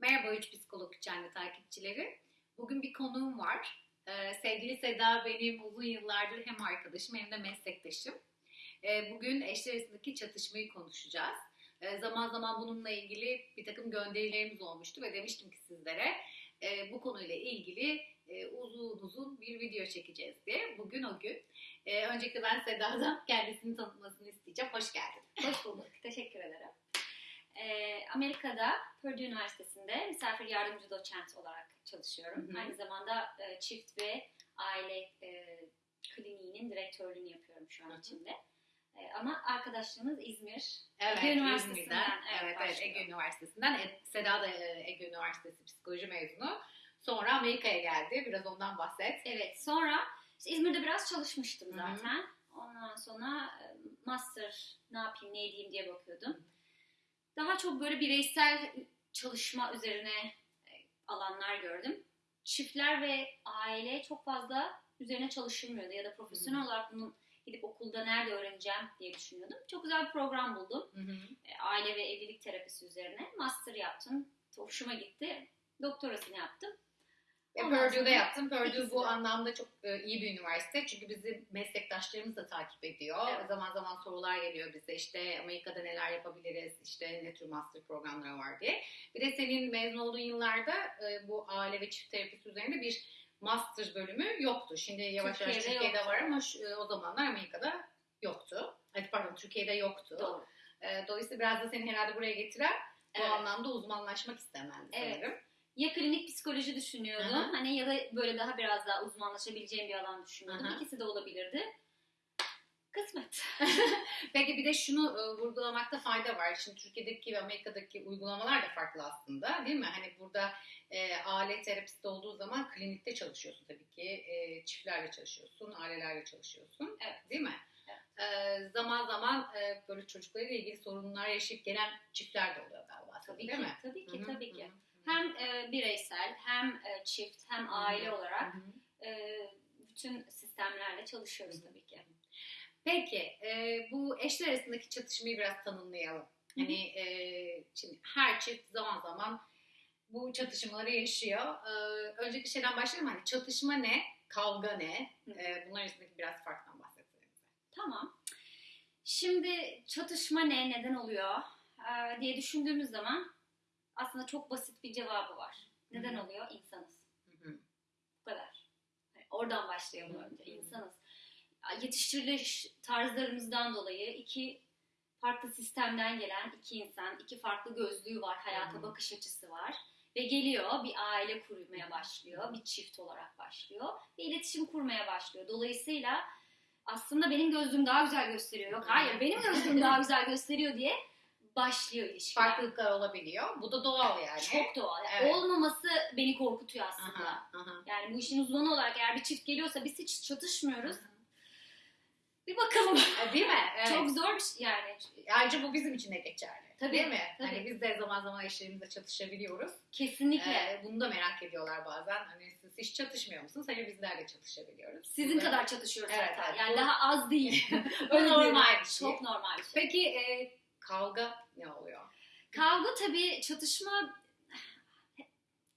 Merhaba Üç Psikolog Channel takipçileri. Bugün bir konuğum var. Ee, sevgili Seda benim uzun yıllardır hem arkadaşım hem de meslektaşım. Ee, bugün eşler arasındaki çatışmayı konuşacağız. Ee, zaman zaman bununla ilgili bir takım gönderilerimiz olmuştu ve demiştim ki sizlere e, bu konuyla ilgili e, uzun uzun bir video çekeceğiz diye. Bugün o gün. E, öncelikle ben Seda'dan kendisini tanıtmasını isteyeceğim. Hoş geldin. Hoş bulduk. Teşekkür ederim. Ee, Amerika'da Purdue Üniversitesi'nde misafir yardımcı doçent olarak çalışıyorum. Hı hı. Aynı zamanda e, çift ve aile e, kliniğinin direktörlüğünü yapıyorum şu an Hı hı. içinde. E, ama arkadaşlığımız İzmir. Evet, Ege Üniversitesi'nden, İzmir'den. evet, Evet, evet. Ege Üniversitesi'nden. E, Seda da e, Ege Üniversitesi psikoloji mezunu. Sonra Amerika'ya geldi. Biraz ondan bahset. Evet. Sonra işte İzmir'de biraz çalışmıştım Hı hı. zaten. Ondan sonra e, master ne yapayım ne edeyim diye bakıyordum. Daha çok böyle bireysel çalışma üzerine e, alanlar gördüm. Çiftler ve aile çok fazla üzerine çalışılmıyordu ya da profesyonel olarak bunu gidip okulda nerede öğreneceğim diye düşünüyordum. Çok güzel bir program buldum. Hı hı. E, Aile ve evlilik terapisi üzerine. Master yaptım. Hoşuma gitti. Doktorasını yaptım. Ondan Purdue'da yaptım. Purdue bu anlamda çok e, iyi bir üniversite. Çünkü bizi meslektaşlarımız da takip ediyor. Evet. Zaman zaman sorular geliyor bize. İşte Amerika'da neler yapabiliriz? İşte ne tür master programları var diye. Bir de senin mezun olduğun yıllarda e, bu aile ve çift terapisi üzerinde bir master bölümü yoktu. Şimdi yavaş yavaş Türkiye'de yoktu. var ama şu- e, o zamanlar Amerika'da yoktu. Evet, pardon Türkiye'de yoktu. Doğru. E, Dolayısıyla biraz da seni herhalde buraya getiren bu Evet. anlamda uzmanlaşmak istemendi Evet. sanırım. Ya klinik psikoloji düşünüyordum. Aha. Hani ya da böyle daha biraz daha uzmanlaşabileceğim bir alan düşünüyordum. Aha. İkisi de olabilirdi. Kısmet. Peki bir de şunu e, vurgulamakta fayda var. Şimdi Türkiye'deki ve Amerika'daki uygulamalar da farklı aslında değil mi? Hani burada e, aile terapisti olduğu zaman klinikte çalışıyorsun tabii ki. E, çiftlerle çalışıyorsun, ailelerle çalışıyorsun. Evet. Değil mi? Evet. E, zaman zaman e, böyle çocuklarıyla ilgili sorunlar yaşayıp gelen çiftler de oluyor galiba. Tabii değil ki, mi? tabii ki, Hı hı, tabii ki. hı, hı. Hem e, bireysel, hem e, çift, hem aile olarak e, bütün sistemlerle çalışıyoruz tabii ki. Peki e, bu eşler arasındaki çatışmayı biraz tanımlayalım. Hani e, şimdi her çift zaman zaman bu çatışmaları yaşıyor. E, önceki şeyden başlayalım. Hani çatışma ne? Kavga ne? E, bunlar arasındaki biraz farktan bahsedelim. Tamam. Şimdi çatışma ne, neden oluyor e, diye düşündüğümüz zaman aslında çok basit bir cevabı var. Neden Hı. oluyor? İnsanız. Hı hı. Bu kadar. Yani oradan başlayalım önce. İnsanız. Yetiştiriliş tarzlarımızdan dolayı iki farklı sistemden gelen iki insan, iki farklı gözlüğü var, hayata Hı. bakış açısı var. Ve geliyor bir aile kurmaya başlıyor, bir çift olarak başlıyor ve iletişim kurmaya başlıyor. Dolayısıyla aslında benim gözlüğüm daha güzel gösteriyor. Yok hayır benim gözlüğüm daha güzel gösteriyor diye başlıyor ilişkiler. Farklılıklar olabiliyor. Bu da doğal yani. Çok doğal. Yani Evet. Olmaması beni korkutuyor aslında. Aha, aha. Yani bu işin uzmanı olarak eğer bir çift geliyorsa biz hiç çatışmıyoruz. Bir bakalım. E, Değil mi? Evet. Çok zor bir şey yani. Ayrıca bu bizim için de geçerli. Tabii, Değil mi? tabii. Hani biz de zaman zaman eşlerimizle çatışabiliyoruz. Kesinlikle. Ee, bunu da merak ediyorlar bazen. Hani siz hiç çatışmıyor musunuz? Hani bizler de çatışabiliyoruz. Sizin da- kadar çatışıyoruz Evet, zaten. evet. Yani Bu- daha az değil. Öyle normal bir şey. Çok normal bir şey. Peki e, kavga ne oluyor? Kavga tabii çatışma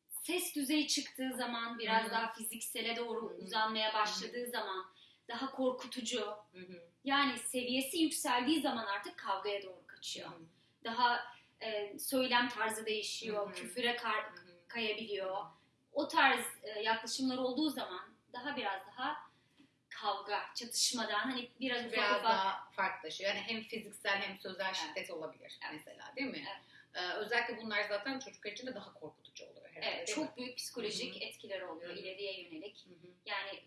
ses düzeyi çıktığı zaman biraz Hı hı. daha fiziksele doğru uzanmaya başladığı zaman daha korkutucu. Yani seviyesi yükseldiği zaman artık kavgaya doğru kaçıyor. Daha e, söylem tarzı değişiyor, Hı hı. küfüre kar- kayabiliyor. O tarz e, yaklaşımlar olduğu zaman daha biraz daha kavga, çatışmadan hani biraz ufak Biraz ufak daha farklılaşıyor. Yani hem fiziksel hem sözel Evet. şiddet olabilir Evet. mesela değil mi? Evet. Ee, özellikle bunlar zaten çocuklar için de daha korkutucu oluyor herhalde evet, değil mi? çok büyük psikolojik Hı hı. etkileri oluyor Hı hı. ileriye yönelik. Hı hı. Yani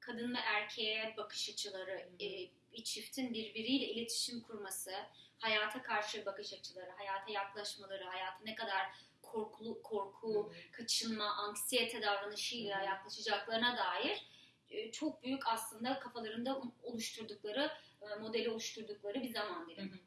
kadın ve erkeğe bakış açıları, e, bir çiftin birbiriyle iletişim kurması, hayata karşı bakış açıları, hayata yaklaşmaları, hayata ne kadar korkulu, korku, Hı hı. kaçınma, anksiyete davranışıyla Hı hı. yaklaşacaklarına dair e, çok büyük aslında kafalarında oluşturdukları, e, modeli oluşturdukları bir zaman dilimi.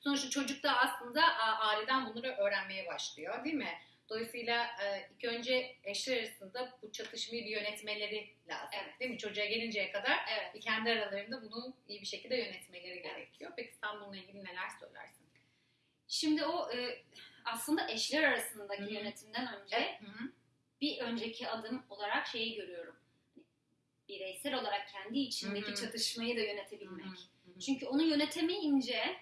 Sonuçta çocuk da aslında aileden bunları öğrenmeye başlıyor değil mi? Dolayısıyla e, ilk önce eşler arasında bu çatışmayı yönetmeleri lazım. Evet. Değil mi? Çocuğa gelinceye kadar Evet. kendi aralarında bunu iyi bir şekilde yönetmeleri gerekiyor. Peki sen bununla ilgili neler söylersin? Şimdi o aslında eşler arasındaki Hı hı. yönetimden önce Evet. Hı hı. bir önceki adım olarak şeyi görüyorum. Bireysel olarak kendi içindeki Hı hı. çatışmayı da yönetebilmek. Hı hı. Çünkü onu yönetemeyince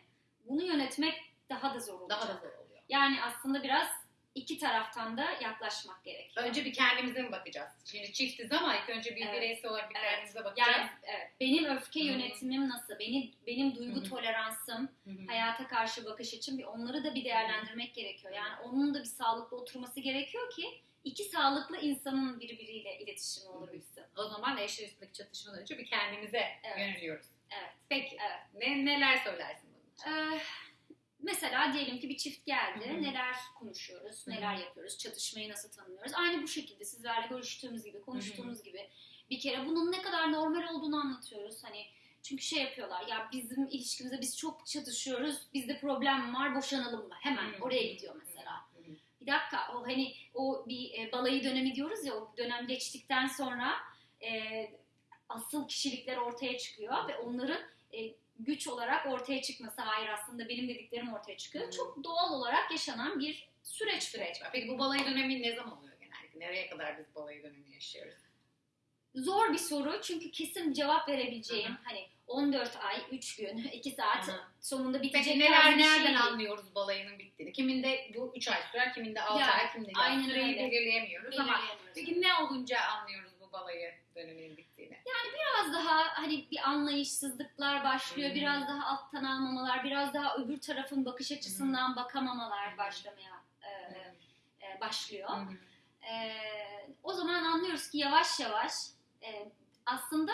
bunu yönetmek daha da zor olacak. Daha da zor oluyor. Yani aslında biraz iki taraftan da yaklaşmak gerekiyor. Önce bir kendimize mi bakacağız? Şimdi çiftiz ama ilk önce bir Evet. bireysel olarak bir Evet. kendimize bakacağız. Yani evet, benim öfke Hı hı. yönetimim nasıl? Benim benim duygu Hı hı. toleransım, Hı hı. hayata karşı bakış açım bir onları da bir değerlendirmek gerekiyor. Yani onun da bir sağlıklı oturması gerekiyor ki iki sağlıklı insanın birbiriyle iletişimi olabilsin. O zaman eşler arasındaki çatışmadan önce bir kendimize Evet. yöneliyoruz. Evet. Peki. Evet. Ne, neler söylersin bunun için? Ee, mesela diyelim ki bir çift geldi. Hı hı. Neler konuşuyoruz, Hı hı. neler yapıyoruz, çatışmayı nasıl tanımlıyoruz. Aynı bu şekilde sizlerle görüştüğümüz gibi, konuştuğumuz gibi bir kere bunun ne kadar normal olduğunu anlatıyoruz. Hani çünkü şey yapıyorlar ya bizim ilişkimizde biz çok çatışıyoruz, bizde problem var, boşanalım mı? Hemen Hı hı. oraya gidiyor mesela. Bir dakika o hani o bir e, balayı dönemi diyoruz ya o dönem geçtikten sonra e, asıl kişilikler ortaya çıkıyor ve onların e, güç olarak ortaya çıkması hayır aslında benim dediklerim ortaya çıkıyor. Hı. Çok doğal olarak yaşanan bir süreç. Süreç var. Peki bu balayı dönemi ne zaman oluyor genellikle? Nereye kadar biz balayı dönemi yaşıyoruz? Zor bir soru çünkü kesin cevap verebileceğim Hı hı. hani 14 ay, 3 gün, 2 saat hı. sonunda bitecek Peki neler şey nereden değil. anlıyoruz balayının bittiğini? Kiminde bu 3 ay sürer, kiminde 6 Ya, ay, kiminde aynen süreyi öyle. belirleyemiyoruz ama peki ne olunca anlıyoruz bu balayı döneminin bittiğini? biraz daha hani bir anlayışsızlıklar başlıyor. Hmm. Biraz daha alttan almamalar, biraz daha öbür tarafın bakış açısından bakamamalar başlamaya e, e, başlıyor. Hı. E, o zaman anlıyoruz ki yavaş yavaş e, aslında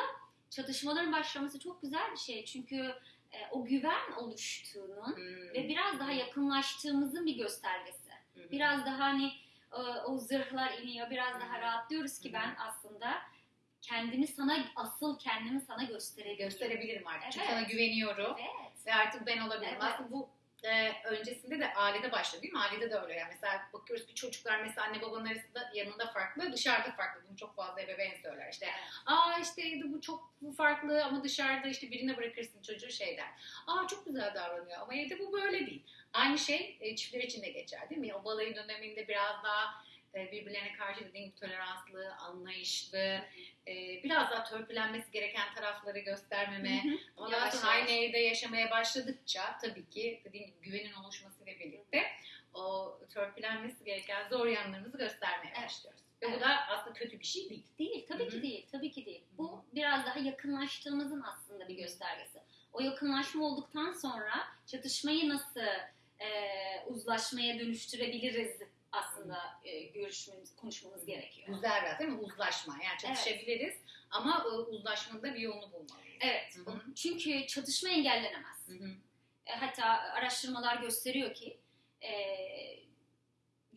çatışmaların başlaması çok güzel bir şey. Çünkü e, o güven oluştuğunun Hı. ve biraz daha yakınlaştığımızın bir göstergesi. Hı. Biraz daha hani e, o zırhlar iniyor, biraz daha Hı. rahatlıyoruz ki Hı. ben aslında kendimi sana asıl kendimi sana gösterebilirim. gösterebilirim artık. Çünkü Evet. sana güveniyorum Evet. ve artık ben olabilirim. Evet. Aslında bu e, öncesinde de ailede başladı değil mi? Ailede de öyle yani. Mesela bakıyoruz bir çocuklar mesela anne babanın arasında yanında farklı, dışarıda farklı. Bunu çok fazla ebeveyn söyler. İşte aa işte bu çok bu farklı ama dışarıda işte birine bırakırsın çocuğu şey der. Aa çok güzel davranıyor ama evde bu böyle değil. Aynı şey e, çiftler için de geçer değil mi? O balayı döneminde biraz daha birbirlerine karşı dediğim gibi toleranslı, anlayışlı, e, biraz daha törpülenmesi gereken tarafları göstermeme, daha Yavaş sonra yavaş. aynı evde yaşamaya başladıkça tabii ki dediğim gibi güvenin oluşmasıyla birlikte o törpülenmesi gereken zor yanlarımızı göstermeye Evet. başlıyoruz. Ve bu Evet. da aslında kötü bir şey değil. Değil, tabii Hı hı. ki değil, tabii ki değil. Bu biraz daha yakınlaştığımızın aslında bir göstergesi. O yakınlaşma olduktan sonra çatışmayı nasıl e, uzlaşmaya dönüştürebiliriz aslında e, görüşmemiz, konuşmamız gerekiyor. Güzel biraz değil mi? Uzlaşma. Yani çatışabiliriz ama o uzlaşmanın da bir yolunu bulmalıyız. Evet, Hı hı. çünkü çatışma engellenemez. E, hatta araştırmalar gösteriyor ki e,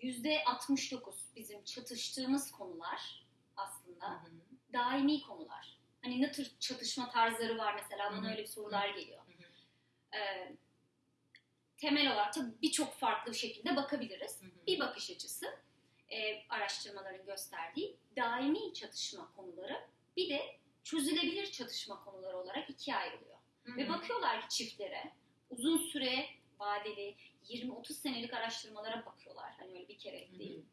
yüzde 69 bizim çatıştığımız konular aslında hı. daimi konular. Hani ne tür çatışma tarzları var mesela bana öyle bir sorular geliyor. Hı hı. Temel olarak tabii birçok farklı şekilde bakabiliriz. Hı hı. Bir bakış açısı e, araştırmaların gösterdiği daimi çatışma konuları bir de çözülebilir çatışma konuları olarak ikiye ayrılıyor. Hı Ve hı. bakıyorlar ki çiftlere uzun süre vadeli 20-30 senelik araştırmalara bakıyorlar. Hani öyle bir kere Hı hı. değil.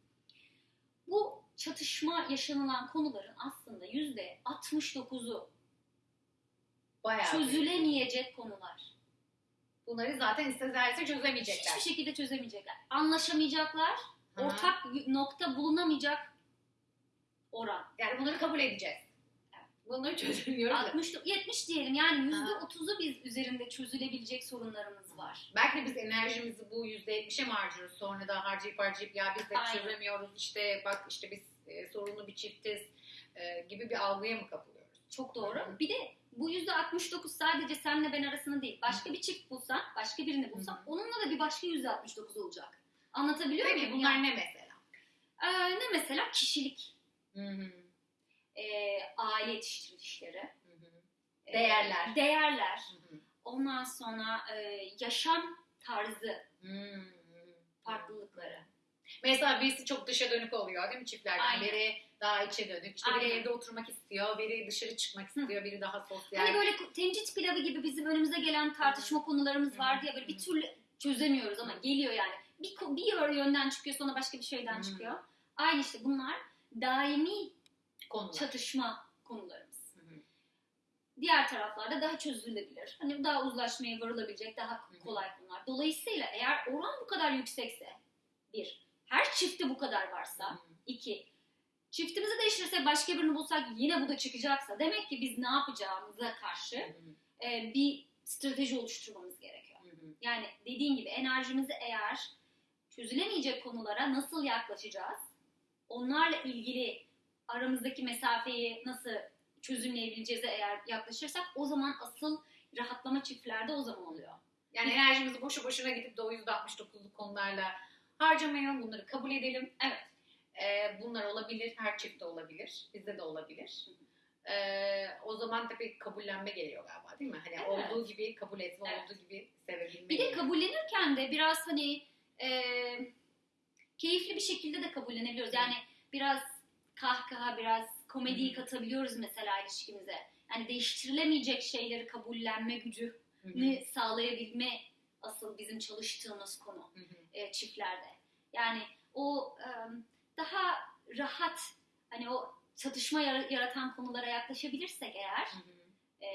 Bu çatışma yaşanılan konuların aslında yüzde 69'u Bayağı çözülemeyecek konular. Bunları zaten istezlerse çözemeyecekler. Hiçbir şekilde çözemeyecekler. Anlaşamayacaklar. Hı. Ortak nokta bulunamayacak oran. Yani bunları kabul edeceğiz. Bunları çözemiyoruz. da. 60 70 diyelim yani Ha. %30'u biz üzerinde çözülebilecek sorunlarımız var. Belki de biz enerjimizi bu %70'e mi harcıyoruz? Sonra da harcayıp harcayıp ya biz de Aynen. çözemiyoruz işte bak işte biz e, sorunlu bir çiftiz e, gibi bir algıya mı kapılıyoruz? Çok doğru. Hı. Bir de bu %69 sadece senle ben arasında değil. Başka bir çift bulsan, başka birini bulsan onunla da bir başka %69 olacak. Anlatabiliyor Peki muyum? bunlar Yani, ne mesela? e, ne mesela? Kişilik, Hı hı. e, aile yetiştirilişleri, Hı hı. e, Değerler. değerler, Hı hı. ondan sonra e, yaşam tarzı Hı hı. farklılıkları. Mesela birisi çok dışa dönük oluyor değil mi çiftlerden? Aynen. Biri daha içe dönük. İşte biri evde oturmak istiyor, biri dışarı çıkmak istiyor, biri daha sosyal. Hani böyle tencit pilavı gibi bizim önümüze gelen tartışma konularımız vardı ya böyle bir türlü çözemiyoruz ama geliyor yani. bir, bir yönden çıkıyor sonra başka bir şeyden çıkıyor. Aynı işte bunlar daimi Konular. çatışma konularımız. Diğer taraflarda daha çözülebilir. Hani daha uzlaşmaya varılabilecek daha kolay konular. Dolayısıyla eğer oran bu kadar yüksekse bir, her çiftte bu kadar varsa iki, çiftimizi değiştirirsek başka birini bulsak yine bu da çıkacaksa demek ki biz ne yapacağımıza karşı e, bir strateji oluşturmamız gerekiyor. Yani dediğin gibi enerjimizi eğer çözülemeyecek konulara nasıl yaklaşacağız? Onlarla ilgili aramızdaki mesafeyi nasıl çözümleyebileceğize eğer yaklaşırsak o zaman asıl rahatlama çiftlerde o zaman oluyor. Yani enerjimizi boşu boşuna gidip de o %69'luk konularla harcamayalım. Bunları kabul edelim. Evet. Ee, bunlar olabilir. Her çiftte olabilir. Bizde de olabilir. Ee, o zaman tabii kabullenme geliyor galiba değil mi? Hani Evet. olduğu gibi kabul etme, Evet. olduğu gibi sevebilme. Bir de kabullenirken de biraz hani e, keyifli bir şekilde de kabullenebiliyoruz. Yani biraz kahkaha, biraz komediyi katabiliyoruz mesela ilişkimize. Yani değiştirilemeyecek şeyleri kabullenme hı. sağlayabilme asıl bizim çalıştığımız konu Hı hı. e, çiftlerde. Yani o e, daha rahat hani o çatışma yara- yaratan konulara yaklaşabilirsek eğer Hı hı. e,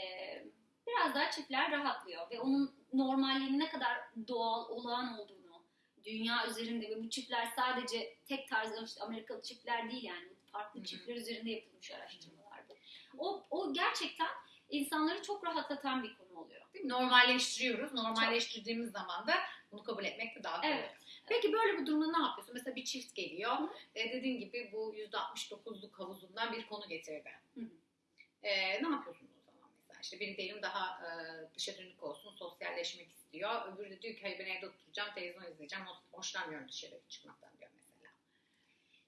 biraz daha çiftler rahatlıyor ve onun normalliğinin ne kadar doğal, olağan olduğunu dünya üzerinde ve bu çiftler sadece tek tarz işte Amerikalı çiftler değil yani farklı Hı hı. çiftler üzerinde yapılmış araştırmalardı. O, o gerçekten insanları çok rahatlatan bir konu oluyor. Normalleştiriyoruz. Normalleştirdiğimiz zaman da bunu kabul etmek de daha kolay. Evet. Peki böyle bir durumda ne yapıyorsun? Mesela bir çift geliyor. E, dediğin gibi bu %69'luk havuzundan bir konu getirdi. Hı hı. E, ne yapıyorsun o zaman mesela? İşte biri diyelim daha e, dışa dönük olsun, sosyalleşmek istiyor. Öbürü de diyor ki hayır ben evde oturacağım, televizyon izleyeceğim, hoş- hoşlanmıyorum dışarı çıkmaktan diyor mesela.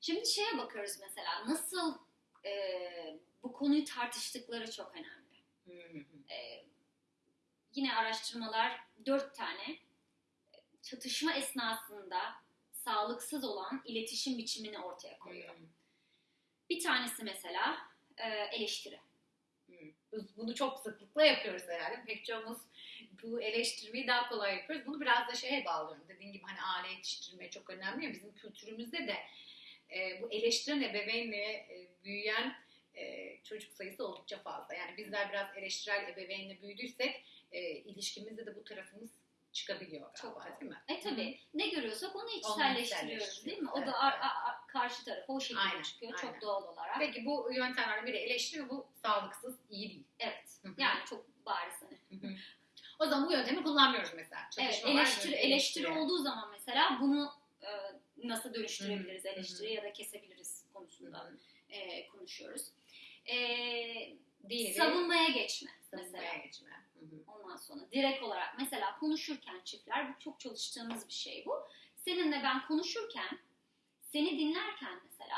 Şimdi şeye bakıyoruz mesela nasıl e, bu konuyu tartıştıkları çok önemli. Hı hı. E, yine araştırmalar dört tane çatışma esnasında sağlıksız olan iletişim biçimini ortaya koyuyor. Bir tanesi mesela e, eleştiri. Biz Bunu çok sıklıkla yapıyoruz herhalde. Pek çoğumuz bu eleştirmeyi daha kolay yapıyoruz. Bunu biraz da şeye bağlıyorum. Dediğin gibi hani aile yetiştirme çok önemli ya bizim kültürümüzde de e, bu eleştiren ebeveynle e, büyüyen e, çocuk sayısı oldukça fazla. Yani bizler biraz eleştirel ebeveynle büyüdüysek e, ilişkimizde de bu tarafımız çıkabiliyor galiba Çok değil mi? E tabi ne görüyorsak onu içselleştiriyoruz değil mi? O içselleştiriyoruz, da evet, ar- ar- ar- karşı tarafa o şekilde Aynen, çıkıyor aynen. çok doğal olarak. Peki bu yöntemlerden biri eleştiri ve bu sağlıksız, iyi değil. Evet. Hı hı. Yani çok bariz hani. Hı hı. o zaman bu yöntemi kullanmıyoruz mesela. Evet, Çatışma var, eleştiri, böyle eleştiri olduğu zaman mesela bunu e, nasıl dönüştürebiliriz Hı hı. eleştiri ya da kesebiliriz konusunda Hı hı. e, konuşuyoruz. E, Diğeri savunmaya geçme savunmaya mesela. geçme. Hı hı. Ondan sonra direkt olarak mesela konuşurken çiftler bu çok çalıştığımız bir şey bu. Seninle ben konuşurken seni dinlerken mesela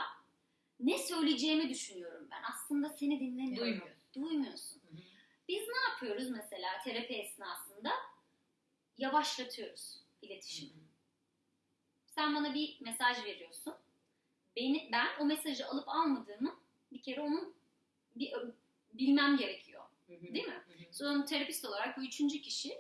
ne söyleyeceğimi düşünüyorum ben. Aslında seni dinlemiyorum. Duymuyorsun. Duymuyorsun. Hı hı. Ne yapıyoruz mesela terapi esnasında? Yavaşlatıyoruz iletişimi. Sen bana bir mesaj veriyorsun. Beni, ben o mesajı alıp almadığımı bir kere onun bir, bilmem gerekiyor. Hı hı. Değil mi? Hı hı. Sonra terapist olarak bu üçüncü kişi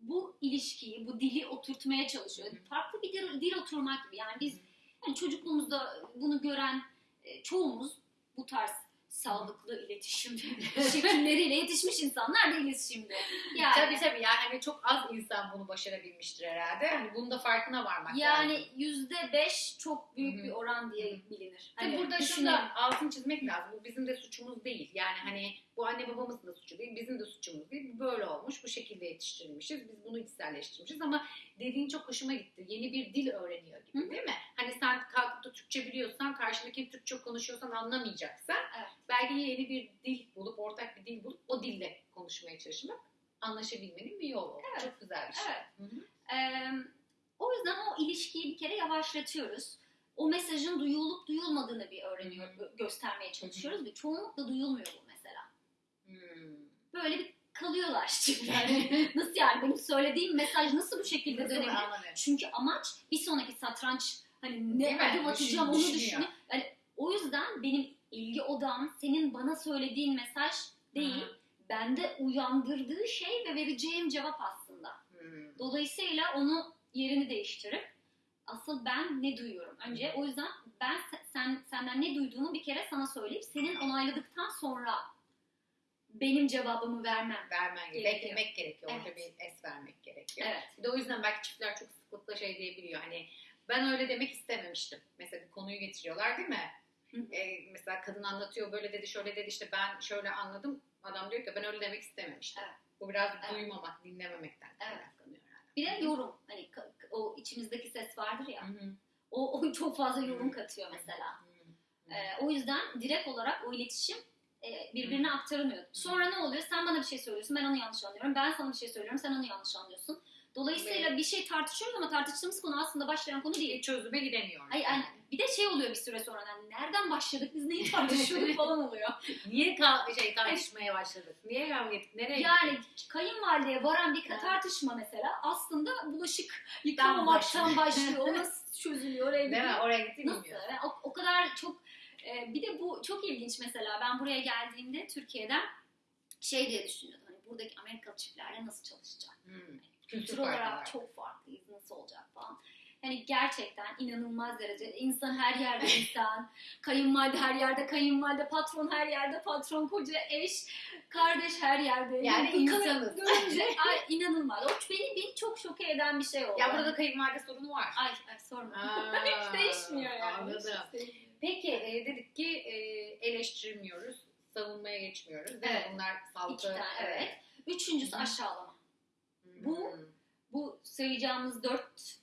bu ilişkiyi, bu dili oturtmaya çalışıyor. Farklı bir dil, dil oturmak gibi. Yani biz yani çocukluğumuzda bunu gören e, çoğumuz bu tarz sağlıklı iletişim şekilleriyle yetişmiş insanlar değiliz şimdi. Yani, Tabii tabii yani hani çok az insan bunu başarabilmiştir herhalde. Hani bunun da farkına varmak lazım. yani yüzde beş çok büyük bir oran diye bilinir. Tabii Hani burada düşünelim. şunu da altını çizmek lazım. Bu bizim de suçumuz değil. Yani hani bu anne babamızın da suçu değil, bizim de suçumuz değil. Bu böyle olmuş, bu şekilde yetiştirilmişiz. Biz bunu içselleştirmişiz ama dediğin çok hoşuma gitti. Yeni bir dil öğreniyor gibi Hı. değil mi? Hani sen kalkıp da Türkçe biliyorsan, karşındaki Türkçe konuşuyorsan anlamayacaksan Evet. belki yeni bir dil bulup, ortak bir dil bulup o dille konuşmaya çalışmak anlaşabilmenin bir yolu. Evet. Çok güzel bir şey. Evet. Hı hı. Ee, o yüzden o ilişkiyi bir kere yavaşlatıyoruz. O mesajın duyulup duyulmadığını bir öğreniyor, göstermeye çalışıyoruz ve çoğunlukla duyulmuyor bu. Böyle bir kalıyorlar çiftler. nasıl yani benim söylediğim mesaj nasıl bu şekilde Nasıl dönebilir? anlamıyorum. Çünkü amaç bir sonraki satranç hani Değil ne mi? adım atacağım onu Düşün- düşünüyor. Yani o yüzden benim ilgi odam senin bana söylediğin mesaj değil, Hı. bende uyandırdığı şey ve vereceğim cevap aslında. Hmm. Dolayısıyla onu yerini değiştirip Asıl ben ne duyuyorum? Önce o yüzden ben se- sen senden ne duyduğumu bir kere sana söyleyip senin onayladıktan sonra benim cevabımı vermem. Vermen gerekiyor. Beklemek gerekiyor. Orada Evet. bir es vermek gerekiyor. Evet. Bir de o yüzden belki çiftler çok sıklıkla şey diyebiliyor. Hani ben öyle demek istememiştim. Mesela bir konuyu getiriyorlar değil mi? Hı. Ee, mesela kadın anlatıyor böyle dedi şöyle dedi işte ben şöyle anladım. Adam diyor ki ben öyle demek istememiştim. Evet. Bu biraz Evet. duymamak, dinlememekten Evet. kaynaklanıyor herhalde. Bir de yorum. Hani o içimizdeki ses vardır ya. Hı hı. O, o çok fazla yorum katıyor mesela. Hı hı. Ee, o yüzden direkt olarak o iletişim e, birbirine aktaramıyor. Sonra ne oluyor? Sen bana bir şey söylüyorsun, ben onu yanlış anlıyorum. Ben sana bir şey söylüyorum, sen onu yanlış anlıyorsun. Dolayısıyla bir şey tartışıyoruz ama tartıştığımız konu aslında başlayan konu değil. Bir çözüme gidemiyor. Ay, ay, bir de şey oluyor bir süre sonra. Yani nereden başladık, biz neyi tartışıyorduk falan oluyor. Niye ka- şey tartışmaya başladık? Niye kavga ettik? Nereye Yani gittik? kayınvalideye varan bir Ha. tartışma mesela aslında bulaşık yıkamamaktan başlıyor. O nasıl çözülüyor oraya Değil mi? Oraya gitti Nasıl? bilmiyorum. Yani o, o kadar çok e, bir de bu çok ilginç mesela ben buraya geldiğimde Türkiye'den şey diye düşünüyordum. Hani buradaki Amerikalı çiftlerle nasıl çalışacağım? Hmm. Kültür farkı olarak çok farklıyız. Nasıl olacak falan. Hani gerçekten inanılmaz derece insan her yerde insan, kayınvalide her yerde kayınvalide, patron her yerde patron, koca eş, kardeş her yerde. Yani Kay- insanız. Görünce ay, inanılmaz. O beni, beni çok şoke eden bir şey oldu. Ya burada kayınvalide sorunu var. Ay, ay sorma. Hiç değişmiyor yani. Anladım. Hiç değişmiyor. Peki e, dedik ki e, eleştirmiyoruz, savunmaya geçmiyoruz. Değil Evet. mi? Bunlar sağlıklı. İki tane, evet. Üçüncüsü Hı. aşağılama. Hmm. Bu- Bu sayacağımız dört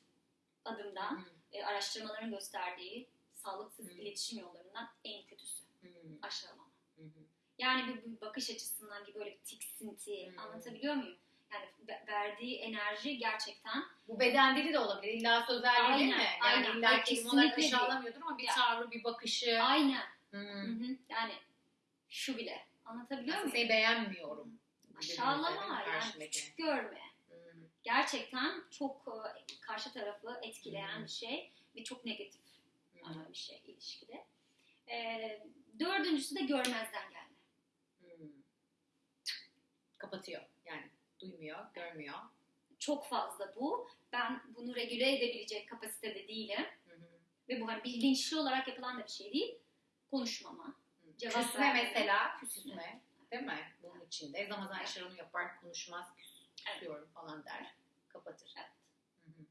adımdan Hmm. e, araştırmaların gösterdiği sağlıksız Hı. iletişim yollarından en kötüsü Hmm. aşağılama. Yani bir, bir bakış açısından bir böyle bir tiksinti Hı. anlatabiliyor muyum? Yani ve- verdiği enerji gerçekten Bu beden dili de olabilir. İlla sözel değil mi? Yani aynen. illa kelime olarak aşağılamıyordur ama bir Ya. tavrı, bir bakışı. aynen. Hmm. Hı hı. Yani şu bile anlatabiliyor muyum? seni beğenmiyorum. Aşağılama yani küçük görme. Hmm. Gerçekten çok e, karşı tarafı etkileyen Hı. bir şey ve çok negatif Hmm. bir şey ilişkide. Ee, dördüncüsü de görmezden gelme. Hmm. Kapatıyor. Duymuyor, görmüyor. Çok fazla bu. Ben bunu regüle edebilecek kapasitede değilim. Hı hı. Ve bu hani bilinçli olarak yapılan da bir şey değil. Konuşmama. Cevap Küsme verme. mesela, küsme. Değil mi? Bunun içinde. Ramazan işler onu yapar, konuşmaz, küs, küsüyorum falan der. Kapatır. Evet. Hı hı.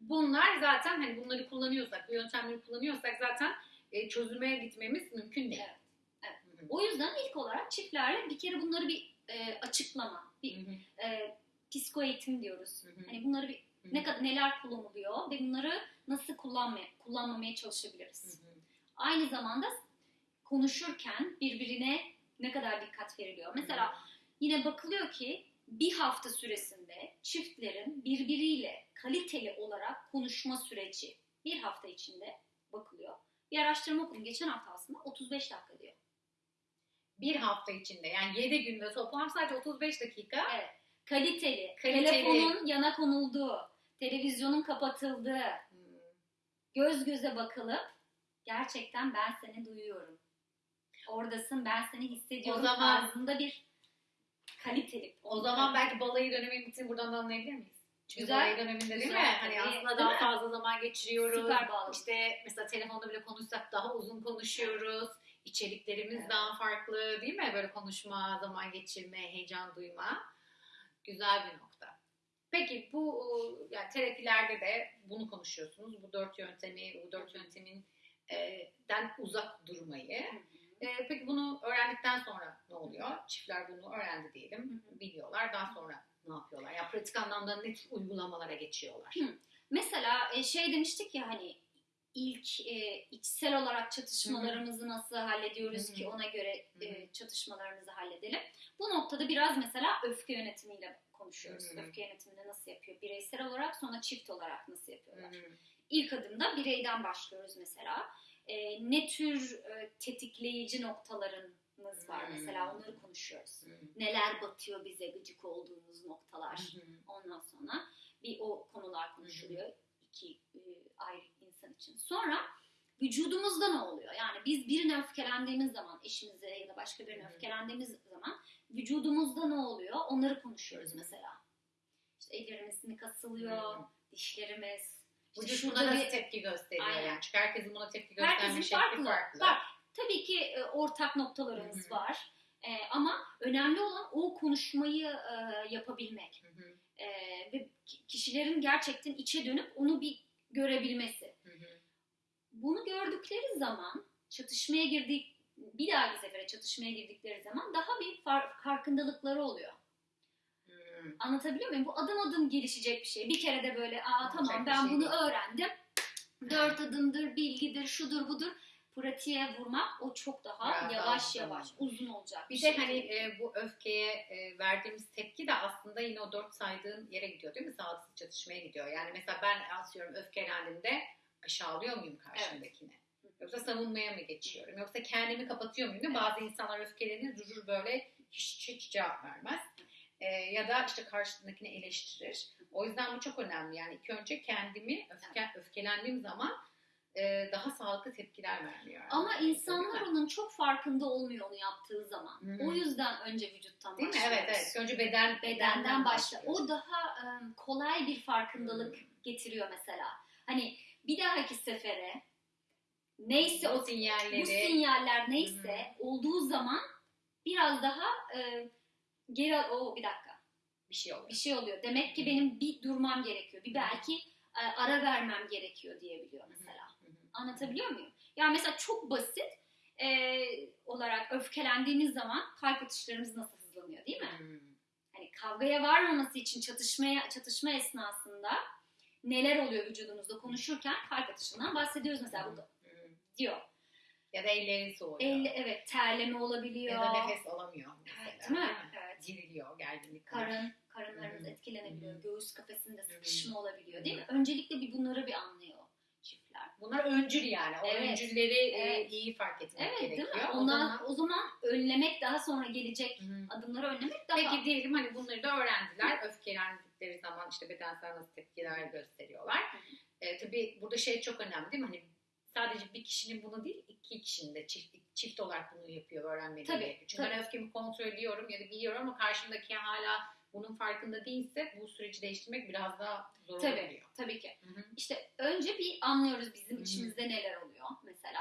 Bunlar zaten hani bunları kullanıyorsak, bu yöntemleri kullanıyorsak zaten e, çözüme gitmemiz mümkün değil. Evet, evet. Hı hı. O yüzden ilk olarak çiftlerle bir kere bunları bir e, açıklama, bir Hı hı. e, psiko eğitim diyoruz. Hı hı. Hani bunları bir Hı hı. ne kadar neler kullanılıyor ve bunları nasıl kullanmaya kullanmamaya çalışabiliriz. Hı hı. Aynı zamanda konuşurken birbirine ne kadar dikkat veriliyor. Mesela yine bakılıyor ki bir hafta süresinde çiftlerin birbiriyle kaliteli olarak konuşma süreci bir hafta içinde bakılıyor. Bir araştırma okudum geçen hafta aslında 35 dakika diyor. Bir hafta içinde yani 7 günde toplam sadece 35 dakika. Evet. Kaliteli, Kaliteli. telefonun yana konulduğu, televizyonun kapatıldığı, Hmm. göz göze bakılıp gerçekten ben seni duyuyorum. Oradasın ben seni hissediyorum O zaman- tarzında bir kaliteli. O zaman belki balayı dönemi bitsin buradan da anlayabilir miyiz? Çünkü Güzel. balayı döneminde değil Güzel, mi? Hani aslında daha fazla zaman geçiriyoruz. Süper bağlı. İşte mesela telefonda bile konuşsak daha uzun konuşuyoruz. İçeriklerimiz Evet. daha farklı değil mi? Böyle konuşma, zaman geçirme, heyecan duyma. Güzel bir nokta. Peki bu yani terapilerde de bunu konuşuyorsunuz. Bu dört yöntemi, bu dört yöntemin e, den uzak durmayı. Hı hı. E, peki bunu öğrendikten sonra ne oluyor? Çiftler bunu öğrendi diyelim, Hı biliyorlar. Daha sonra ne yapıyorlar? Ya pratik anlamda ne tür uygulamalara geçiyorlar? Mesela e, şey demiştik ya hani ilk e, içsel olarak çatışmalarımızı nasıl hallediyoruz ki ona göre e, çatışmalarımızı halledelim. Bu noktada biraz mesela öfke yönetimiyle konuşuyoruz. Hı hı. Öfke yönetiminde nasıl yapıyor? Bireysel olarak sonra çift olarak nasıl yapıyorlar? İlk adımda bireyden başlıyoruz mesela. E, ne tür e, tetikleyici noktalarımız var mesela onları konuşuyoruz. Neler batıyor bize gıcık olduğumuz noktalar. Ondan sonra bir o konular konuşuluyor iki e, ayrı insan için. Sonra vücudumuzda ne oluyor? Yani biz birine öfkelendiğimiz zaman, eşimize ya da başka birine öfkelendiğimiz zaman vücudumuzda ne oluyor? Onları konuşuyoruz mesela. İşte ellerimiz mi kasılıyor, hı. dişlerimiz, Vücut şurada buna nasıl bir- tepki gösteriyor Aynen. yani? Çünkü herkesin buna tepki gösterme Herkesin şekli farklı. farklı. Bak, tabii ki e, ortak noktalarımız Hı hı. var. E, ama önemli olan o konuşmayı e, yapabilmek. Hı hı, E, ve ki- kişilerin gerçekten içe dönüp onu bir görebilmesi. Bunu gördükleri zaman çatışmaya girdik bir dahaki sefere çatışmaya girdikleri zaman daha bir far- farkındalıkları oluyor. Hmm. Anlatabiliyor muyum? Bu adım adım gelişecek bir şey. Bir kere de böyle aa tamam bir ben şey bunu değil. öğrendim. Dört adımdır, bilgidir, şudur budur. Pratiğe vurmak o çok daha daha yavaş uzun yavaş, olacak. uzun olacak. Bir şey. de hani e, bu öfkeye e, verdiğimiz tepki de aslında yine o dört saydığın yere gidiyor değil mi? Sağlıksız çatışmaya gidiyor. Yani mesela ben asıyorum öfkelendiğimde aşağılıyor muyum karşımdakini? Yoksa savunmaya mı geçiyorum? Yoksa kendimi kapatıyor muyum? mi? Bazı insanlar öfkelenir, durur böyle hiç, hiç cevap vermez. E, ya da işte karşısındakini eleştirir. O yüzden bu çok önemli. Yani ilk önce kendimi öfke, öfkelendiğim zaman e, daha sağlıklı tepkiler vermiyor. Ama insanlar onun çok farkında olmuyor onu yaptığı zaman. Hı hı. O yüzden önce vücuttan Değil mi? Evet evet. Önce beden, Bedenden başla. başlıyoruz. O daha e, kolay bir farkındalık getiriyor mesela. Hani bir dahaki sefere neyse o sinyalleri bu sinyaller neyse olduğu zaman biraz daha e, geri o bir dakika bir şey oluyor. bir şey oluyor. Demek ki benim bir durmam gerekiyor. Bir belki e, ara vermem gerekiyor diyebiliyor mesela. Hı hı. Anlatabiliyor muyum? Ya mesela çok basit e, olarak öfkelendiğimiz zaman kalp atışlarımız nasıl hızlanıyor değil mi? Hmm. Hani kavgaya varmaması için çatışmaya çatışma esnasında neler oluyor vücudumuzda konuşurken kalp atışından bahsediyoruz mesela burada Hmm. diyor. Ya da elleri soğuyor. Elle, evet terleme olabiliyor. ya da nefes alamıyor mesela. Evet, değil mi? Evet. Geriliyor, gerginlik. Karın, karınlarımız hı. etkilenebiliyor. Hı. Göğüs kafesinde sıkışma olabiliyor değil mi? Öncelikle bir bunları bir anlıyor çiftler. Bunlar öncül yani. O Evet. öncülleri e, Evet. iyi fark etmek Evet gerekiyor. değil mi? O Ondan, zaman- o zaman önlemek daha sonra gelecek Hı hı. adımları önlemek daha Peki diyelim hani bunları da öğrendiler. Öfkelendikleri zaman işte bedensel nasıl tepkiler gösteriyorlar. E, tabii burada şey çok önemli değil mi? Hani sadece bir kişinin bunu değil, iki kişinin de çift, çift olarak bunu yapıyor, öğrenmeli Tabii, gerekiyor. Çünkü tabii. ben öfkemi kontrol ediyorum ya da biliyorum ama karşımdaki hala bunun farkında değilse bu süreci değiştirmek biraz daha zor Tabii. olabiliyor. tabii ki. Hı hı. İşte önce bir anlıyoruz bizim Hı hı. içimizde neler oluyor mesela.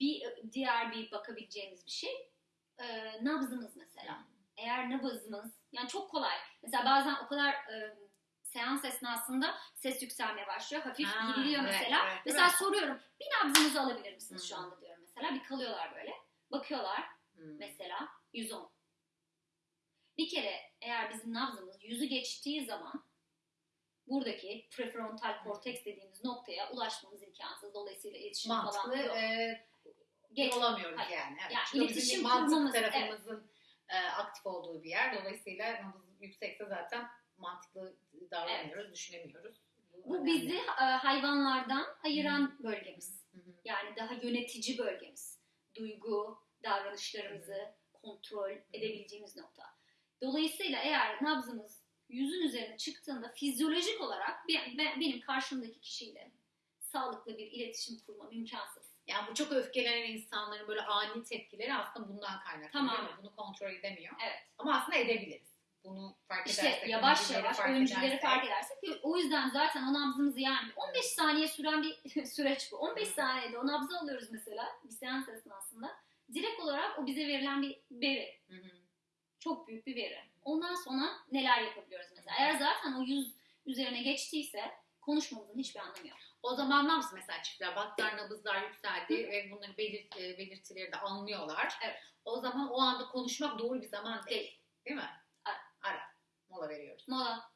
Bir diğer bir bakabileceğimiz bir şey e, nabzımız mesela. Eğer nabzımız yani çok kolay. Mesela bazen o kadar e, seans esnasında ses yükselmeye başlıyor. Hafif Ha, geriliyor evet, mesela. evet, mesela mi? soruyorum bir nabzınızı alabilir misiniz Hı. şu anda diyorum mesela. Bir kalıyorlar böyle. Bakıyorlar Hı. mesela 110. Bir kere eğer bizim nabzımız yüzü geçtiği zaman buradaki prefrontal korteks dediğimiz noktaya ulaşmamız imkansız. Dolayısıyla iletişim Mantıklı falan yok. e, Geç- olamıyoruz Hayır. yani. Evet. Yani iletişim kurmamız, tarafımızın e, aktif olduğu bir yer. Dolayısıyla nabız yüksekse zaten mantıklı davranmıyoruz, düşünemiyoruz. Bu önemli. bizi e, hayvanlardan ayıran bölgemiz. Hı hı. Yani daha yönetici bölgemiz. Duygu, davranışlarımızı kontrol edebileceğimiz nokta. Dolayısıyla eğer nabzımız yüzün üzerine çıktığında fizyolojik olarak ben- ben- benim karşımdaki kişiyle sağlıklı bir iletişim kurmam imkansız. Yani bu çok öfkelenen insanların böyle ani tepkileri aslında bundan kaynaklanıyor. Tamam. Bunu kontrol edemiyor. Evet. Ama aslında edebiliriz. Bunu fark İşte edersek. yavaş öncüleri yavaş fark öncüleri edersek. fark edersek o yüzden zaten o nabzımızı yani 15 saniye süren bir süreç bu. 15 Hı. saniyede o nabzı alıyoruz mesela bir seans esnasında. Direkt olarak o bize verilen bir veri. Hı hı. Çok büyük bir veri. Ondan sonra neler yapabiliyoruz mesela. Eğer zaten o yüz üzerine geçtiyse konuşmamızın hiçbir anlamı yok. O zaman ne yapsın mesela çiftler? Baktılar nabızlar yükseldi ve bunları belirt, e, belirtileri de anlıyorlar. Evet. O zaman o anda konuşmak doğru bir zaman değil. Değil. Mi? Ara. Ara. Mola veriyoruz. Mola.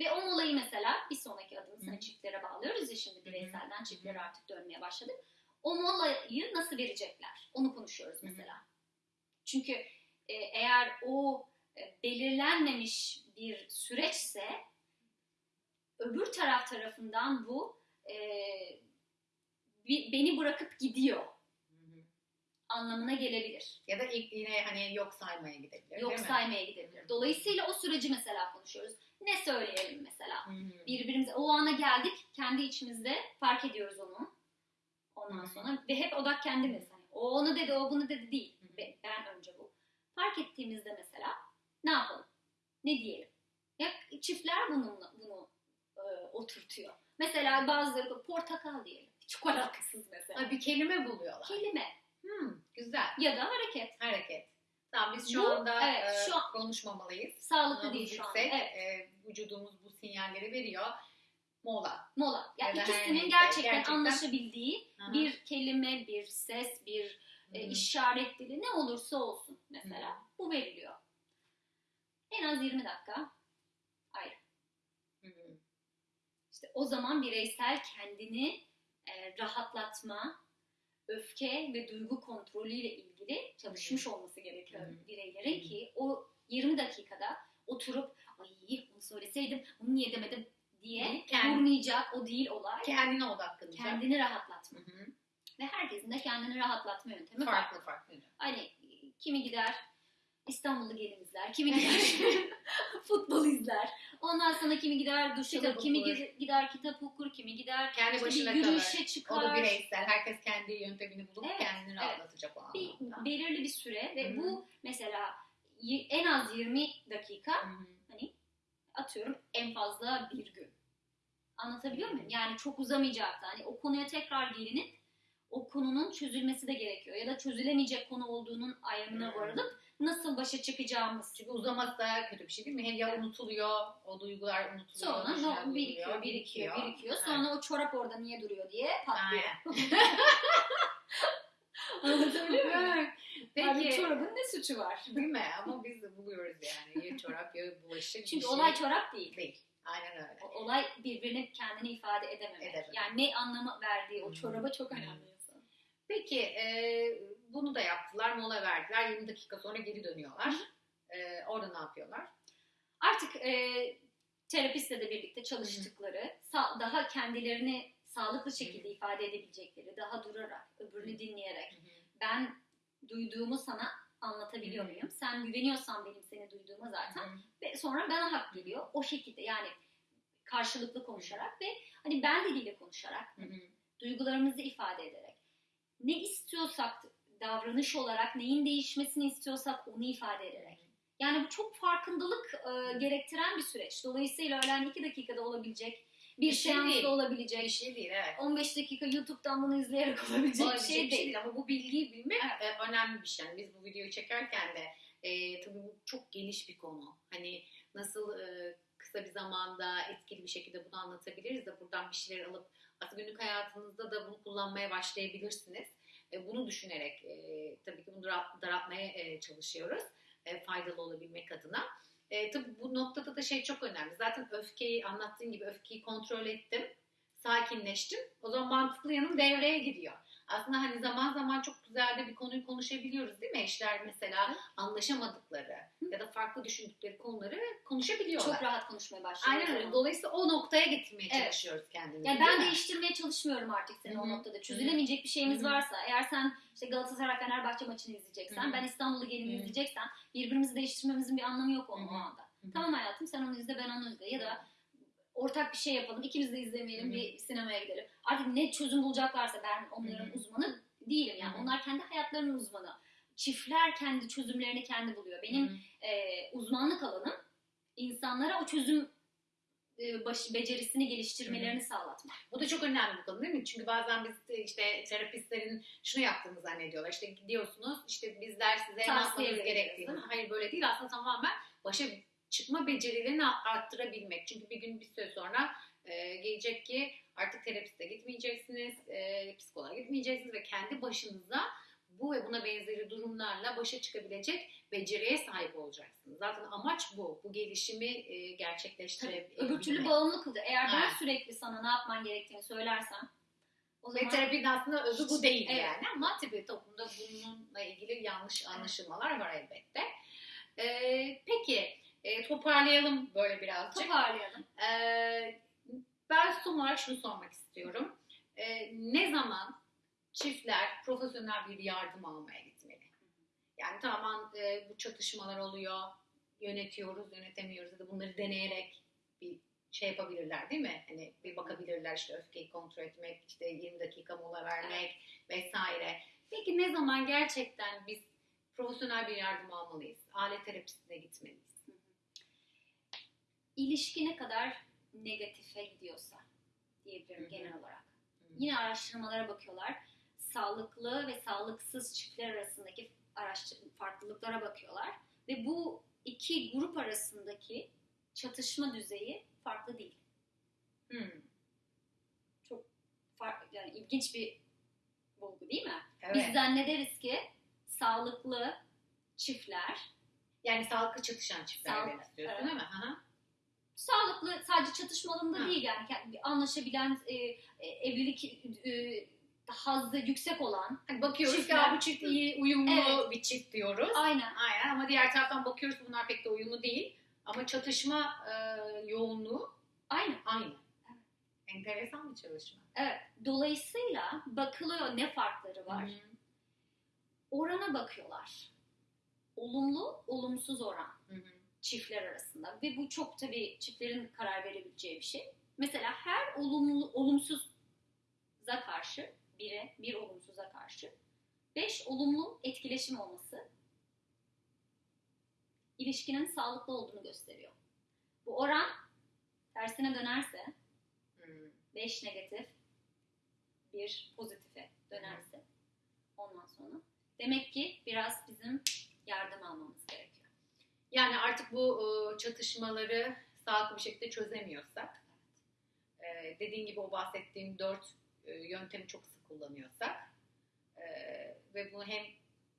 Ve o molayı mesela bir sonraki adımız hani çiftlere bağlıyoruz ya şimdi bireyselden çiftlere artık dönmeye başladık. O molayı nasıl verecekler? Onu konuşuyoruz mesela. Çünkü e, eğer o e, belirlenmemiş bir süreçse öbür taraf tarafından bu e, beni bırakıp gidiyor anlamına gelebilir. Ya da ilk yine hani yok saymaya gidebilir. Yok saymaya gidebilir. Dolayısıyla o süreci mesela konuşuyoruz. Ne söyleyelim mesela? Hı hı. birbirimize o ana geldik kendi içimizde fark ediyoruz onu ondan Hı. sonra ve hep odak kendimiz hani o onu dedi o bunu dedi değil Hı. Be- ben önce bu fark ettiğimizde mesela ne yapalım ne diyelim ya çiftler bununla bunu e, oturtuyor Mesela bazıları da portakal diyelim. Çok alakasız mesela. Ha, bir kelime buluyorlar. Kelime Hmm, güzel. ya da hareket. Hareket. Tamam biz şu Bu, anda evet, e, şu an- konuşmamalıyız. Sağlıklı değil şu an. yüksek. Evet. E, vücudumuz bu sinyalleri veriyor. Mola. Mola. Ya Ya ikisinin neyse, gerçekten, gerçekten- anlaşabildiği Aha. bir kelime, bir ses, bir e, hı. işaret dili ne olursa olsun mesela Hı. bu veriliyor. En az 20 dakika ayrı. Hı hı. İşte o zaman bireysel kendini e, rahatlatma, öfke ve duygu kontrolüyle ilgili çalışmış olması gerekiyor hı. bireylerin ki o 20 dakikada oturup ay bunu söyleseydim bunu niye demedim diye Kendi- vurmayacak o değil olay. Kendine odaklanacak. Kendini rahatlatma. Hı hı. Ve herkesin de kendini rahatlatma yöntemi farklı. Farklı farklı. Hani kimi gider İstanbul'u gelin izler, kimi gider futbol izler. Ondan sonra kimi gider duş alır, kimi okur. gider, kitap okur, kimi gider Kendi işte başına bir yürüyüşe kalır. çıkar. O da bireysel. Herkes kendi yöntemini bulup Evet, kendini evet. rahatlatacak o bir, anlamda. belirli bir süre ve Hı hı. bu mesela en az 20 dakika Hı hı. atıyorum en fazla bir gün. Anlatabiliyor muyum? Yani çok uzamayacak da hani o konuya tekrar gelinip o konunun çözülmesi de gerekiyor. Ya da çözülemeyecek konu olduğunun ayrımına varılıp nasıl başa çıkacağımız. Çünkü uzaması da kötü bir şey değil mi? Hem ya Evet. unutuluyor, o duygular unutuluyor. Sonra düşünceler no, birikiyor, birikiyor, birikiyor. Evet. Sonra o çorap orada niye duruyor diye patlıyor. Anlatabiliyor muyum? Evet. Abi Peki. çorabın ne suçu var? Değil mi? Ama biz de buluyoruz yani. Ya çorap ya bulaşık Çünkü şey. olay çorap değil. değil. Aynen öyle. O- Olay birbirini kendini ifade edememek. Edememek. Yani ne anlamı verdiği o çoraba çok önemli. Peki e, bunu da yaptılar, mola verdiler. 20 dakika sonra geri dönüyorlar. E, orada ne yapıyorlar? Artık e, terapistle de birlikte çalıştıkları, sa- daha kendilerini sağlıklı şekilde ifade edebilecekleri, daha durarak, öbürünü dinleyerek, ben duyduğumu sana anlatabiliyor muyum? Sen güveniyorsan benim seni duyduğuma zaten ve sonra bana hak geliyor. O şekilde yani karşılıklı konuşarak ve hani ben diliyle konuşarak, hı. duygularımızı ifade ederek, ne istiyorsak davranış olarak neyin değişmesini istiyorsak onu ifade ederek. Yani bu çok farkındalık e, gerektiren bir süreç. Dolayısıyla hani iki dakikada olabilecek, bir Bir şey seansta değil. olabilecek, Bir şey değil evet. 15 dakika YouTube'dan bunu izleyerek olabilecek bir Olabilecek şey değil. ama bu bilgiyi bilmek e, önemli bir şey. Yani biz bu videoyu çekerken de e, tabii bu çok geniş bir konu. Hani nasıl e, kısa bir zamanda etkili bir şekilde bunu anlatabiliriz de buradan bir şeyler alıp aslında günlük hayatınızda da bunu kullanmaya başlayabilirsiniz. Bunu düşünerek e, tabii ki bunu dara- daraltmaya e, çalışıyoruz. E, faydalı olabilmek adına. E, tabii bu noktada da şey çok önemli. Zaten öfkeyi anlattığın gibi öfkeyi kontrol ettim. Sakinleştim. O zaman mantıklı yanım devreye giriyor. Aslında hani zaman zaman çok güzel de bir konuyu konuşabiliyoruz değil mi? Eşler mesela anlaşamadıkları ya da farklı düşündükleri konuları konuşabiliyorlar. Çok rahat konuşmaya başlıyoruz. Aynen öyle. Dolayısıyla o noktaya getirmeye Evet. çalışıyoruz kendimizi. Yani ben mi? değiştirmeye çalışmıyorum artık seni Hı o noktada. Çözülemeyecek bir şeyimiz Hı hı. varsa, eğer sen işte Galatasaray Fenerbahçe maçını izleyeceksen, Hı hı. ben İstanbul'u gelin izleyeceksen, birbirimizi değiştirmemizin bir anlamı yok onun o anda. Hı hı. Tamam hayatım sen onu izle ben onu izle ya da ortak bir şey yapalım. ikimiz de izlemeyelim Hı bir sinemaya gidelim. Artık ne çözüm bulacaklarsa ben onların Hı uzmanı değilim yani. Hı. Onlar kendi hayatlarının uzmanı. Çiftler kendi çözümlerini kendi buluyor. Benim Hı e, uzmanlık alanım insanlara o çözüm e, baş- becerisini geliştirmelerini sağlatmak. Bu da çok önemli bir konu değil mi? Çünkü bazen biz de işte terapistlerin şunu yaptığını zannediyorlar. İşte gidiyorsunuz işte bizler size ne yapmanız gerektiğini. Hayır böyle değil aslında tamamen başa çıkma becerilerini arttırabilmek. Çünkü bir gün bir süre sonra e, gelecek ki artık terapiste gitmeyeceksiniz, e, psikoloğa gitmeyeceksiniz ve kendi başınıza bu ve buna benzeri durumlarla başa çıkabilecek beceriye sahip olacaksınız. Zaten amaç bu. Bu gelişimi e, gerçekleştirebilmek. Öbür türlü bağımlı kılıyor. Eğer ben Evet. sürekli sana ne yapman gerektiğini söylersem o Ve zaman terapinin aslında özü bu değil Evet. yani ama tabii toplumda bununla ilgili yanlış anlaşılmalar var elbette. Ee, peki e, toparlayalım böyle birazcık. toparlayalım. Ee, ben son olarak şunu sormak istiyorum. Ee, ne zaman çiftler profesyonel bir yardım almaya gitmeli? Yani tamam e, bu çatışmalar oluyor, yönetiyoruz, yönetemiyoruz ya da bunları deneyerek bir şey yapabilirler değil mi? Hani bir bakabilirler işte öfkeyi kontrol etmek, işte 20 dakika mola vermek vesaire. Peki ne zaman gerçekten biz profesyonel bir yardım almalıyız? Alet terapisine gitmeliyiz. İlişki ne kadar negatife gidiyorsa diyebilirim Hı hı. genel olarak. Hı. Yine araştırmalara bakıyorlar. Sağlıklı ve sağlıksız çiftler arasındaki araştır farklılıklara bakıyorlar. Ve bu iki grup arasındaki çatışma düzeyi farklı değil. Hmm. Fark, yani ilginç bir bulgu değil mi? Evet. Biz zannederiz ki sağlıklı çiftler, Yani sağlıklı çatışan çiftler Sağlık- demek istiyorsun evet. değil mi? Hı hı. Sağlıklı sadece çatışma alanında Ha. değil yani kendi- anlaşabilen e, e, evlilik e, hazzı yüksek olan Hani bakıyoruz Çiftler. "Aa, bu çift iyi, uyumlu Evet. bir çift diyoruz. aynen Aynen ama diğer taraftan bakıyoruz bunlar pek de uyumlu değil. Ama çatışma e, yoğunluğu aynen aynı. Enteresan bir çalışma. evet dolayısıyla bakılıyor ne farkları var Hı orana bakıyorlar olumlu olumsuz oran Hı hı. Çiftler arasında ve bu çok tabii çiftlerin karar verebileceği bir şey. Mesela her olumlu olumsuza karşı bire bir olumsuza karşı beş olumlu etkileşim olması ilişkinin sağlıklı olduğunu gösteriyor. Bu oran tersine dönerse Hı. 5 negatif, 1 pozitife dönerse ondan sonra demek ki biraz bizim yardım almamız gerekiyor. Yani artık bu e, çatışmaları sağlıklı bir şekilde çözemiyorsak, e, dediğin gibi o bahsettiğim dört e, yöntemi çok sık kullanıyorsak ve bunu hem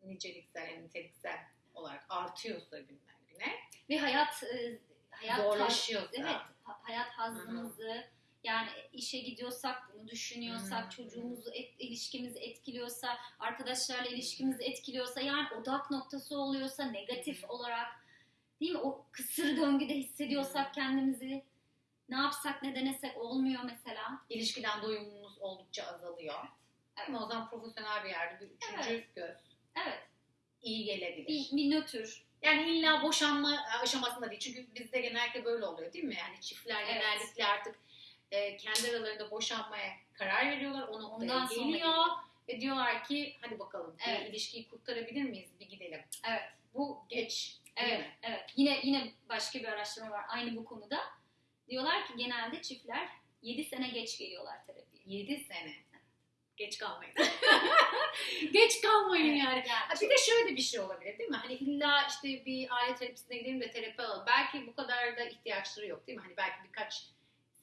niceliksel hem niteliksel olarak artıyorsa günden güne, Ve hayat hayat zorlaşıyorsa, Evet, ha- hayat hazımızı yani işe gidiyorsak, bunu düşünüyorsak, Hı hı. çocuğumuzu, et, ilişkimizi etkiliyorsa, arkadaşlarla ilişkimizi etkiliyorsa, yani odak noktası oluyorsa negatif Hı hı. olarak değil mi? O kısır döngüde hissediyorsak kendimizi ne yapsak ne denesek olmuyor mesela. ilişkiden doyumumuz oldukça azalıyor. Evet. Ama o zaman profesyonel bir yerde bir üçüncü Evet. göz Evet, iyi gelebilir. bir, bir nötr. Yani illa boşanma aşamasında değil. Çünkü bizde genellikle böyle oluyor değil mi? Yani çiftler Evet. genellikle artık e, kendi aralarında boşanmaya karar veriyorlar. O noktaya Ondan sonra geliyor. Ve diyorlar ki hadi bakalım Evet. bir ilişkiyi kurtarabilir miyiz? Bir gidelim. Evet. Bu geç. Evet, evet. Yine yine başka bir araştırma var aynı bu konuda. Diyorlar ki genelde çiftler 7 sene geç geliyorlar terapiye. 7 sene. Geç kalmayın. geç kalmayın Evet, yani. Ha, bir de şöyle bir şey olabilir değil mi? Hani illa işte bir aile terapisine gidelim de terapi alalım. Belki bu kadar da ihtiyaçları yok değil mi? Hani belki birkaç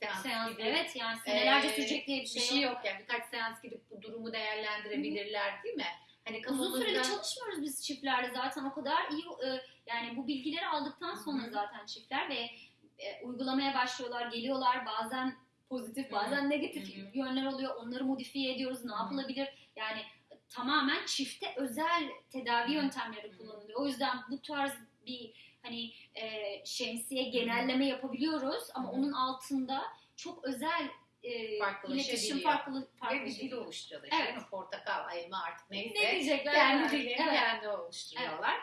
seans, Seans, gibi evet yani senelerce Ee, sürecek diye bir bir şey, şey yok. yok yani birkaç seans gidip bu durumu değerlendirebilirler değil mi? Hani Uzun kafamızda süreli çalışmıyoruz biz çiftlerle zaten o kadar iyi e, yani bu bilgileri aldıktan sonra zaten çiftler ve e, uygulamaya başlıyorlar, geliyorlar bazen pozitif bazen negatif yönler oluyor. Onları modifiye ediyoruz. Ne yapılabilir? Yani tamamen çifte özel tedavi yöntemleri kullanılıyor. O yüzden bu tarz bir hani e, şemsiye genelleme yapabiliyoruz ama onun altında çok özel e, iletişim farklı ve bir dil oluşturuyorlar. Evet. Evet. Portakal, elma artık neyse. Ne diyecekler? Kendi dillerini Evet. kendi oluşturuyorlar.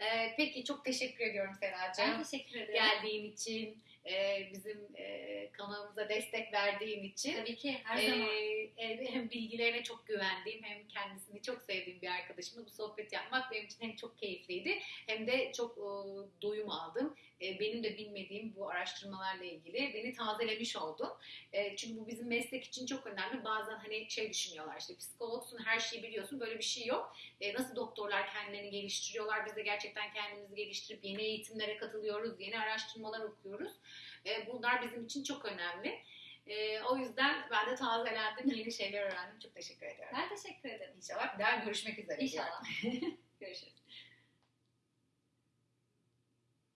Ee, peki çok teşekkür ediyorum Seracığım. Ben teşekkür ederim. Geldiğin için, e, bizim e, kanalımıza destek verdiğin için. Tabii ki her Ee, zaman. e, hem bilgilerine çok güvendiğim hem kendisini çok sevdiğim bir arkadaşımla bu sohbet yapmak benim için hem çok keyifliydi hem de çok e, doyum aldım. E, benim de bilmediğim bu araştırmalarla ilgili beni tazelemiş oldu. E, çünkü bu bizim meslek için çok önemli. Bazen hani şey düşünüyorlar işte psikologsun her şeyi biliyorsun böyle bir şey yok. E, nasıl doktorlar kendilerini geliştiriyorlar biz de gerçekten kendimizi geliştirip yeni eğitimlere katılıyoruz, yeni araştırmalar okuyoruz. E, bunlar bizim için çok önemli. Ee, o yüzden ben de tazelendim, yeni şeyler öğrendim. Çok teşekkür ediyorum. Ben teşekkür ederim. İnşallah bir daha görüşmek üzere. İnşallah.